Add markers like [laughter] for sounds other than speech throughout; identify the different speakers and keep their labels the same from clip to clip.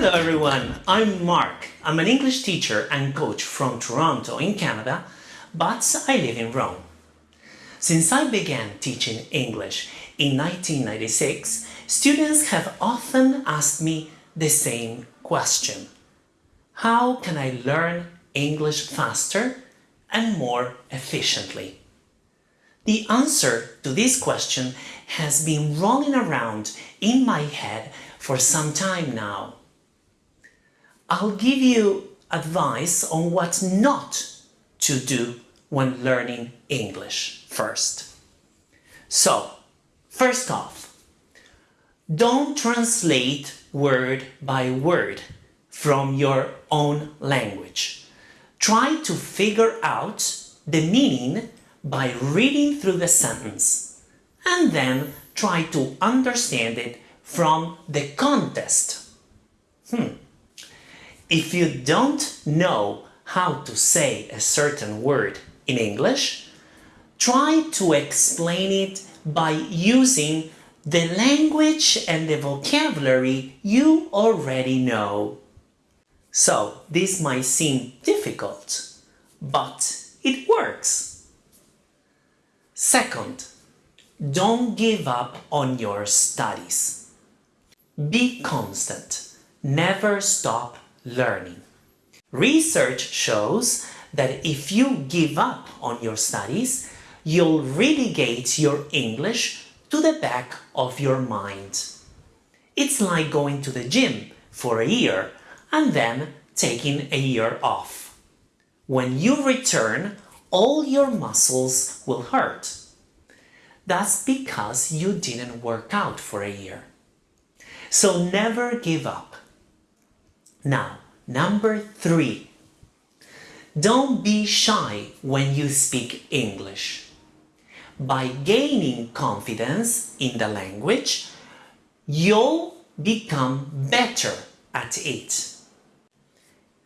Speaker 1: Hello everyone, I'm Mark. I'm an English teacher and coach from Toronto in Canada, but I live in Rome. Since I began teaching English in 1996, students have often asked me the same question. How can I learn English faster and more efficiently? The answer to this question has been rolling around in my head for some time now. I'll give you advice on what not to do when learning English first. So, first off, don't translate word by word from your own language. Try to figure out the meaning by reading through the sentence and then try to understand it from the context. Hmm. If you don't know how to say a certain word in English, try to explain it by using the language and the vocabulary you already know. So, this might seem difficult, but it works. Second, don't give up on your studies. Be constant. Never stop learning. Research shows that if you give up on your studies, you'll relegate your English to the back of your mind. It's like going to the gym for a year and then taking a year off. When you return, all your muscles will hurt. That's because you didn't work out for a year. So never give up. Now, number three. Don't be shy when you speak English. By gaining confidence in the language, you'll become better at it.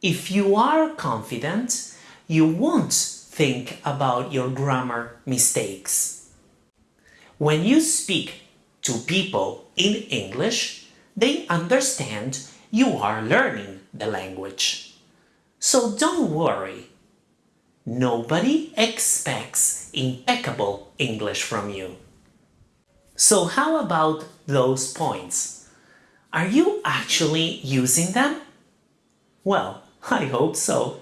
Speaker 1: If you are confident, you won't think about your grammar mistakes. When you speak to people in English, they understand you are learning the language. So don't worry. Nobody expects impeccable English from you. So how about those points? Are you actually using them? Well, I hope so.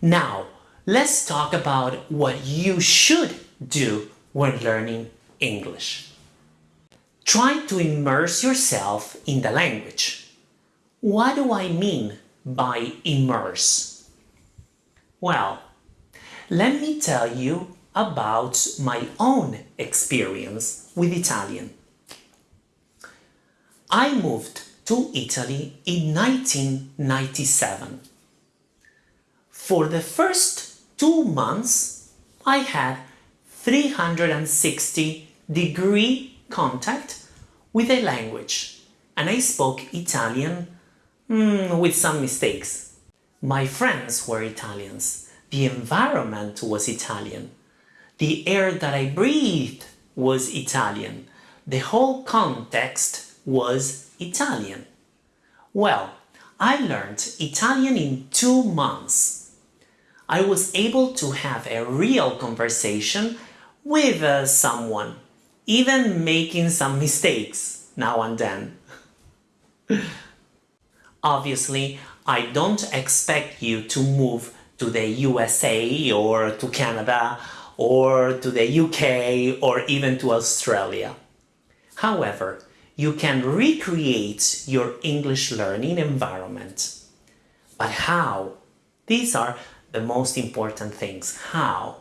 Speaker 1: Now, let's talk about what you should do when learning English. Try to immerse yourself in the language. What do I mean by immerse? Well, let me tell you about my own experience with Italian. I moved to Italy in 1997. For the first two months, I had 360 degree contact with a language and I spoke Italian mm, with some mistakes. My friends were Italians, the environment was Italian, the air that I breathed was Italian, the whole context was Italian. Well, I learned Italian in two months. I was able to have a real conversation with uh, someone, even making some mistakes now and then. [laughs] Obviously, I don't expect you to move to the USA or to Canada or to the UK or even to Australia. However, you can recreate your English learning environment. But how? These are the most important things. How?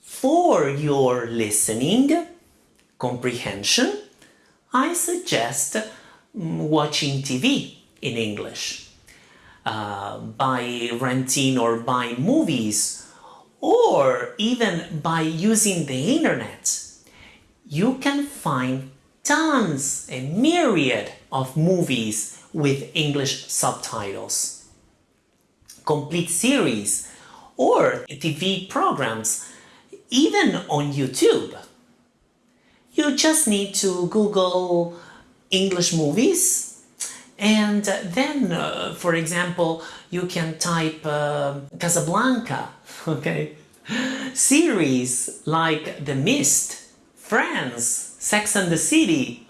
Speaker 1: For your listening comprehension, I suggest mm, watching TV in English, uh, by renting or buying movies, or even by using the internet. You can find tons, a myriad of movies with English subtitles, complete series, or TV programs, even on YouTube. You just need to Google English movies And then, uh, for example, you can type uh, Casablanca, [laughs] okay? Series like The Mist, Friends, Sex and the City,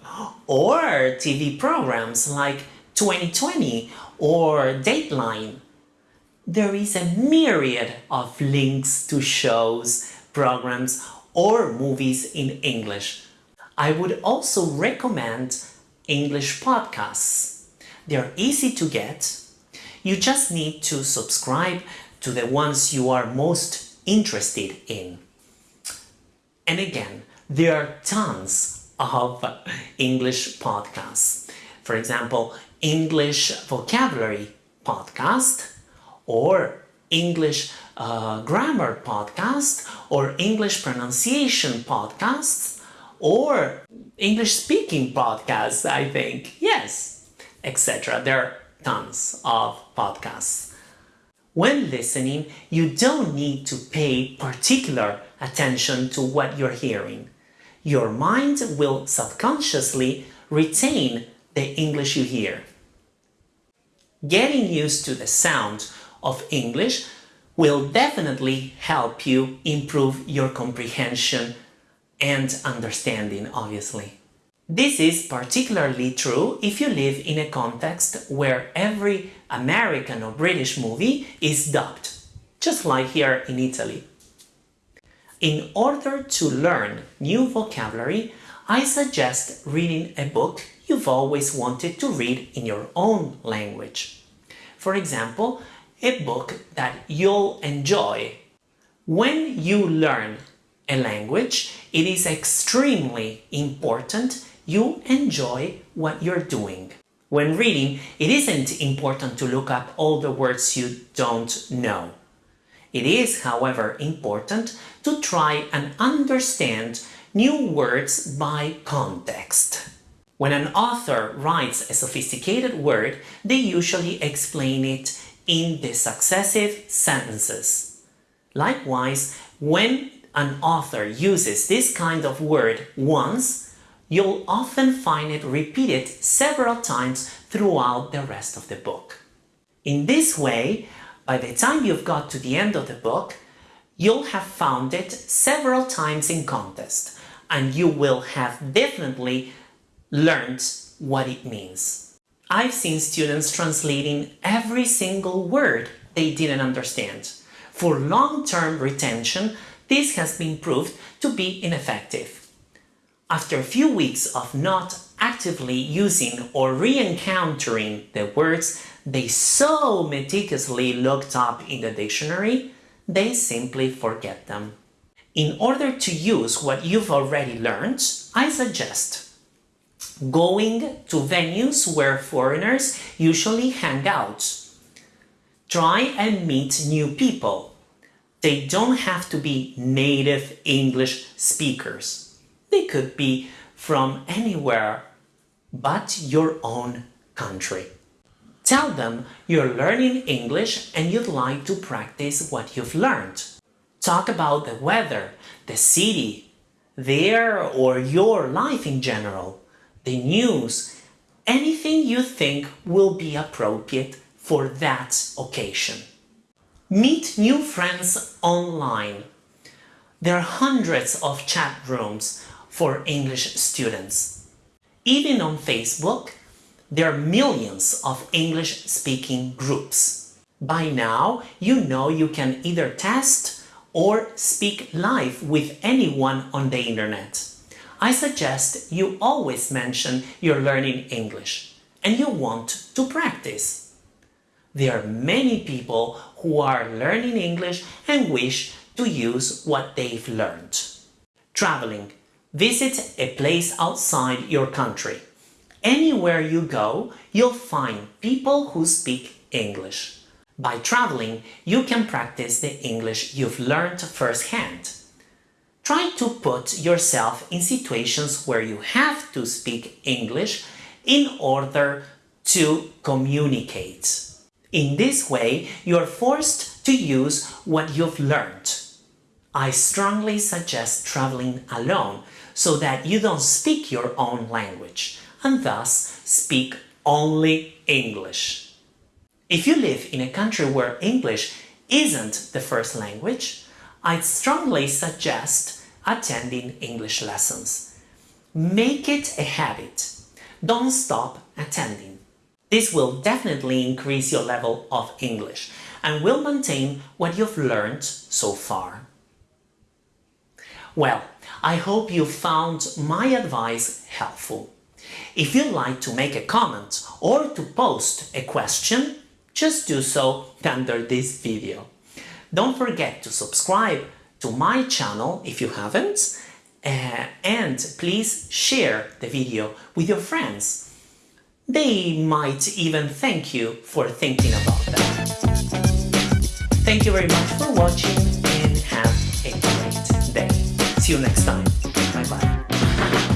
Speaker 1: or TV programs like 2020 or Dateline. There is a myriad of links to shows, programs, or movies in English. I would also recommend English podcasts. They're easy to get. You just need to subscribe to the ones you are most interested in. And again, there are tons of English podcasts. For example, English vocabulary podcast or English uh, grammar podcast or English pronunciation podcasts or English speaking podcasts, I think. Yes, etc. There are tons of podcasts. When listening, you don't need to pay particular attention to what you're hearing. Your mind will subconsciously retain the English you hear. Getting used to the sound of English will definitely help you improve your comprehension and understanding, obviously. This is particularly true if you live in a context where every American or British movie is dubbed, just like here in Italy. In order to learn new vocabulary, I suggest reading a book you've always wanted to read in your own language. For example, a book that you'll enjoy. When you learn a language, it is extremely important you enjoy what you're doing. When reading, it isn't important to look up all the words you don't know. It is, however, important to try and understand new words by context. When an author writes a sophisticated word, they usually explain it in the successive sentences. Likewise, when an author uses this kind of word once, you'll often find it repeated several times throughout the rest of the book. In this way, by the time you've got to the end of the book, you'll have found it several times in context and you will have definitely learned what it means. I've seen students translating every single word they didn't understand. For long-term retention, this has been proved to be ineffective. After a few weeks of not actively using or re-encountering the words they so meticulously looked up in the dictionary, they simply forget them. In order to use what you've already learned, I suggest going to venues where foreigners usually hang out. Try and meet new people. They don't have to be native English speakers. They could be from anywhere but your own country. Tell them you're learning English and you'd like to practice what you've learned. Talk about the weather, the city, their or your life in general the news, anything you think will be appropriate for that occasion. Meet new friends online. There are hundreds of chat rooms for English students. Even on Facebook, there are millions of English-speaking groups. By now, you know you can either test or speak live with anyone on the internet. I suggest you always mention you're learning English and you want to practice. There are many people who are learning English and wish to use what they've learned. Traveling. Visit a place outside your country. Anywhere you go, you'll find people who speak English. By traveling, you can practice the English you've learned firsthand. Try to put yourself in situations where you have to speak English in order to communicate. In this way, you're forced to use what you've learned. I strongly suggest traveling alone so that you don't speak your own language and thus speak only English. If you live in a country where English isn't the first language, I'd strongly suggest attending English lessons. Make it a habit. Don't stop attending. This will definitely increase your level of English and will maintain what you've learned so far. Well, I hope you found my advice helpful. If you'd like to make a comment or to post a question, just do so under this video. Don't forget to subscribe to my channel if you haven't uh, and please share the video with your friends. They might even thank you for thinking about that. Thank you very much for watching and have a great until next time, bye bye.